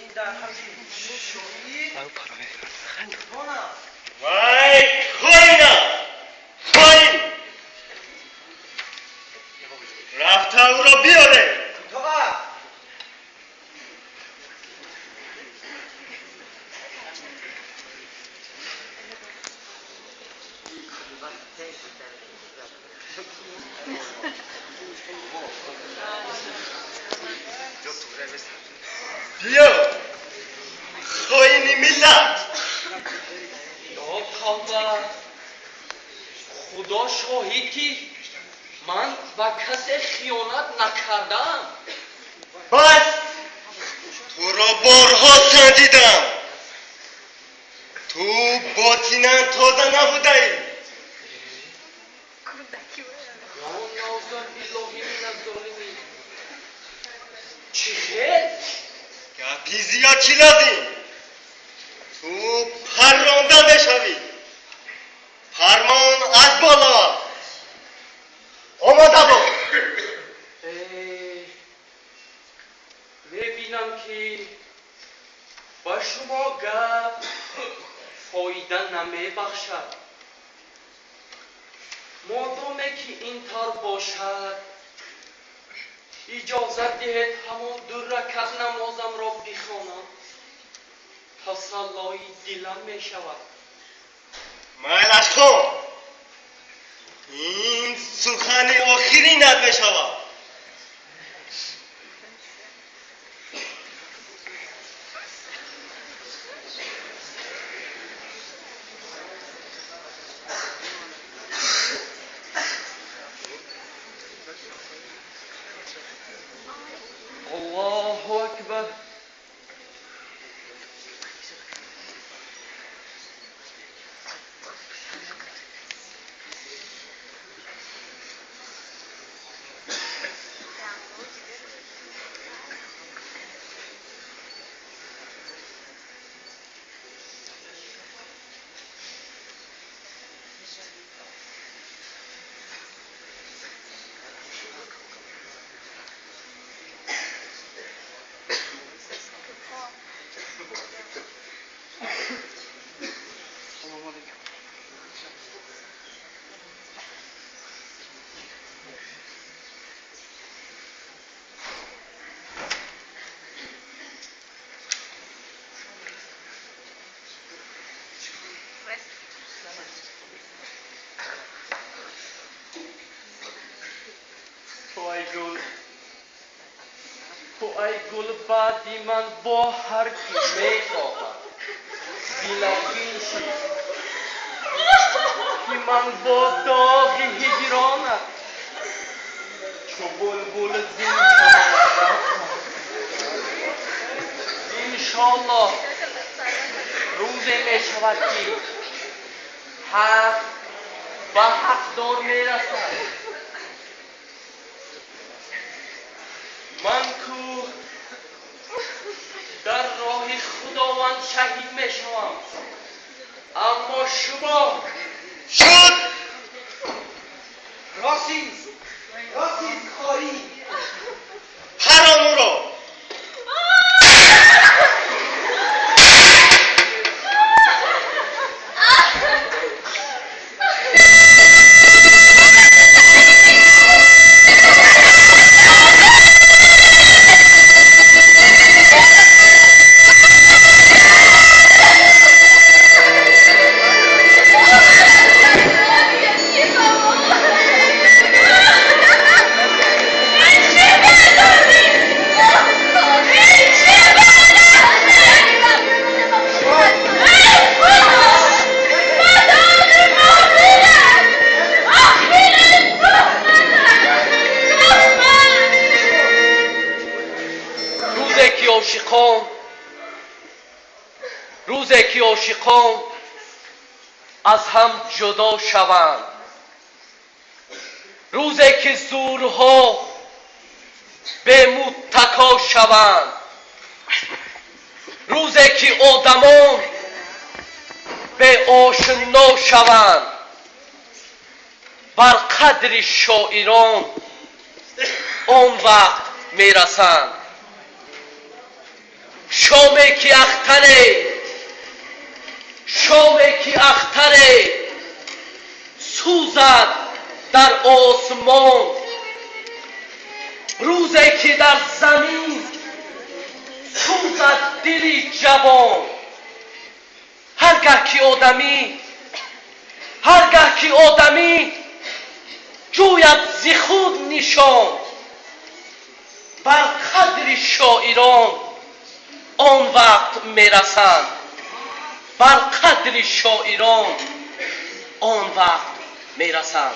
این در همین شویی خندوانم وای کوینا کوین رفته او را بیاره تو بیا خواهی ملت یا توبه خدا شاهید که من به کسی خیانت نکردم. بس تو را بارها سنجیدم تو باطینا تازه نبوده ای چی خیر؟ گپی زیاد چی لازم؟ می‌بینم که با شما گپ فایده نمیبخشد. مادامه که این طور باشد اجازت دهید همون دو رکت نمازم را بخوانم. تسلای دلم می شود مایلش کن این سخن آخری ند ай гулбади ман бо ҳар кӣ мехоҳад билағин шӣ ки ман бо доғи ҳиҷронат чу булбул зин иншоаллоҳ. Рӯзе мешавад ки ҳақ ба ҳақдор мерасад. Manco خداوند شهید شوم اما شما شد راسیز روزی که عاشقان از هم جدا شوند. روزی که زورها به متکا شوند. روزی که آدمان به آشنا شوند. بر قدر شاعران آن وقت می‌رسند. کی اختره. شامه کی اختره. سوزد در آسمان. روزی که در زمین. سوزد دلی جوان. هرگه که آدمی هرگه که آدمی جوید زی خود نشان. بر قدر شاعران آن وقت میرسند بر قدر شاعران آن وقت میرسند